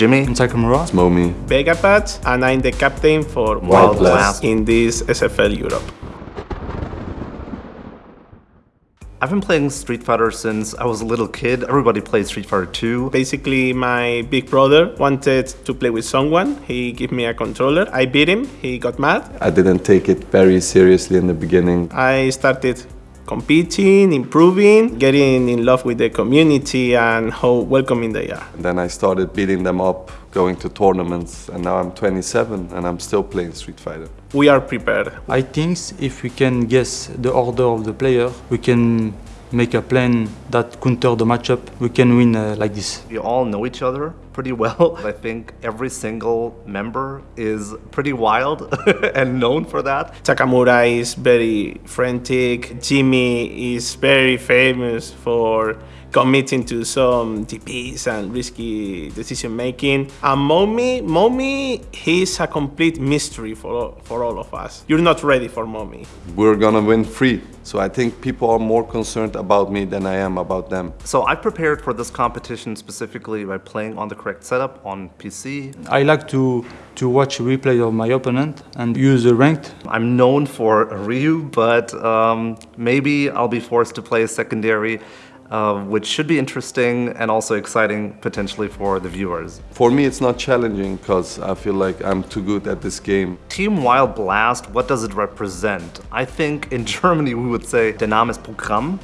Jimmy. I'm Sakamura. It's Momi. Vegapatch, and I'm the captain for Wild Wild Blast. Blast in this SFL Europe. I've been playing Street Fighter since I was a little kid. Everybody played Street Fighter 2. Basically, my big brother wanted to play with someone. He gave me a controller. I beat him. He got mad. I didn't take it very seriously in the beginning. I started competing, improving, getting in love with the community and how welcoming they are. Then I started beating them up, going to tournaments, and now I'm 27 and I'm still playing Street Fighter. We are prepared. I think if we can guess the order of the player, we can make a plan that counter the matchup. We can win uh, like this. We all know each other pretty well. I think every single member is pretty wild and known for that. Takamura is very frantic. Jimmy is very famous for committing to some DPs and risky decision making. And Momi, Momi, he's a complete mystery for, for all of us. You're not ready for Momi. We're gonna win free. So I think people are more concerned about me than I am about them. So I prepared for this competition specifically by playing on the correct setup on PC. I like to, to watch replay of my opponent and use the ranked. I'm known for Ryu, but um, maybe I'll be forced to play a secondary, uh, which should be interesting and also exciting potentially for the viewers. For me, it's not challenging because I feel like I'm too good at this game. Team Wild Blast, what does it represent? I think in Germany we would say Dynamis Programm,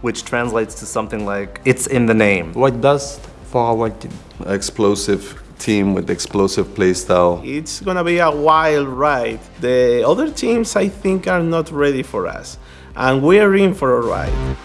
which translates to something like it's in the name. White Blast for our white team. Explosive team with explosive playstyle. It's gonna be a wild ride. The other teams, I think, are not ready for us. And we're in for a ride.